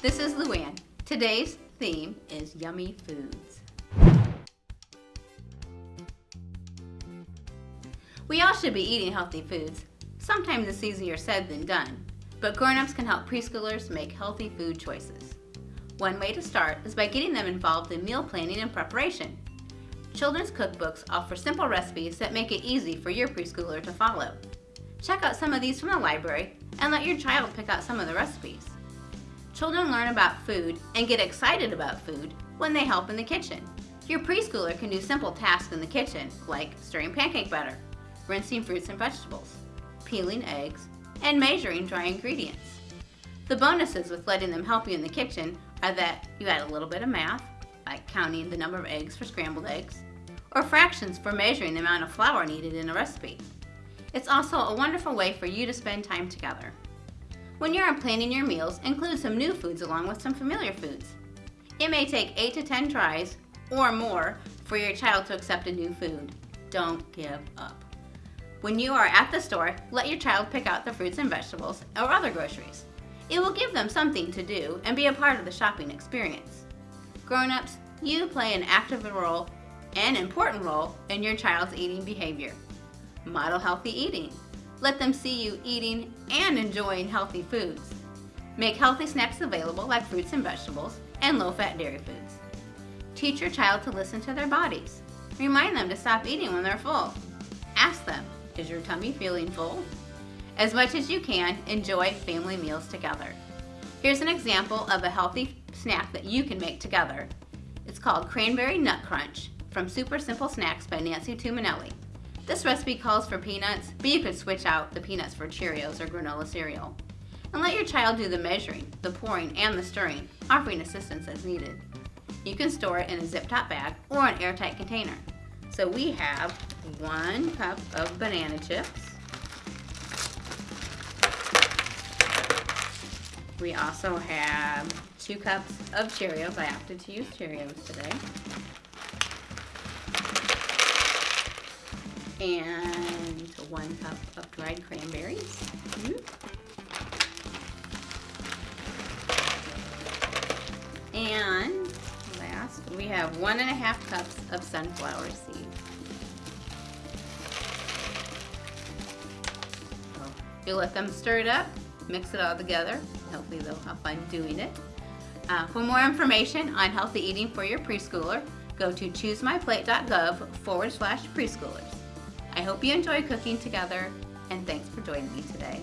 This is Luann. Today's theme is yummy foods. We all should be eating healthy foods. Sometimes it's easier said than done, but grown-ups can help preschoolers make healthy food choices. One way to start is by getting them involved in meal planning and preparation. Children's cookbooks offer simple recipes that make it easy for your preschooler to follow. Check out some of these from the library and let your child pick out some of the recipes. Children learn about food and get excited about food when they help in the kitchen. Your preschooler can do simple tasks in the kitchen like stirring pancake batter, rinsing fruits and vegetables, peeling eggs, and measuring dry ingredients. The bonuses with letting them help you in the kitchen are that you add a little bit of math, like counting the number of eggs for scrambled eggs, or fractions for measuring the amount of flour needed in a recipe. It's also a wonderful way for you to spend time together. When you're planning your meals, include some new foods along with some familiar foods. It may take 8 to 10 tries or more for your child to accept a new food. Don't give up. When you are at the store, let your child pick out the fruits and vegetables or other groceries. It will give them something to do and be a part of the shopping experience. Grown-ups, you play an active role and important role in your child's eating behavior. Model healthy eating. Let them see you eating and enjoying healthy foods. Make healthy snacks available like fruits and vegetables and low-fat dairy foods. Teach your child to listen to their bodies. Remind them to stop eating when they're full. Ask them, is your tummy feeling full? As much as you can, enjoy family meals together. Here's an example of a healthy snack that you can make together. It's called Cranberry Nut Crunch from Super Simple Snacks by Nancy Tuminelli. This recipe calls for peanuts, but you could switch out the peanuts for Cheerios or granola cereal. And let your child do the measuring, the pouring, and the stirring, offering assistance as needed. You can store it in a zip-top bag or an airtight container. So we have one cup of banana chips. We also have two cups of Cheerios. I opted to use Cheerios today. And one cup of dried cranberries. Mm -hmm. And last, we have one and a half cups of sunflower seeds. You let them stir it up, mix it all together. Hopefully they'll have fun doing it. Uh, for more information on healthy eating for your preschooler, go to choosemyplate.gov forward slash preschoolers. I hope you enjoy cooking together and thanks for joining me today.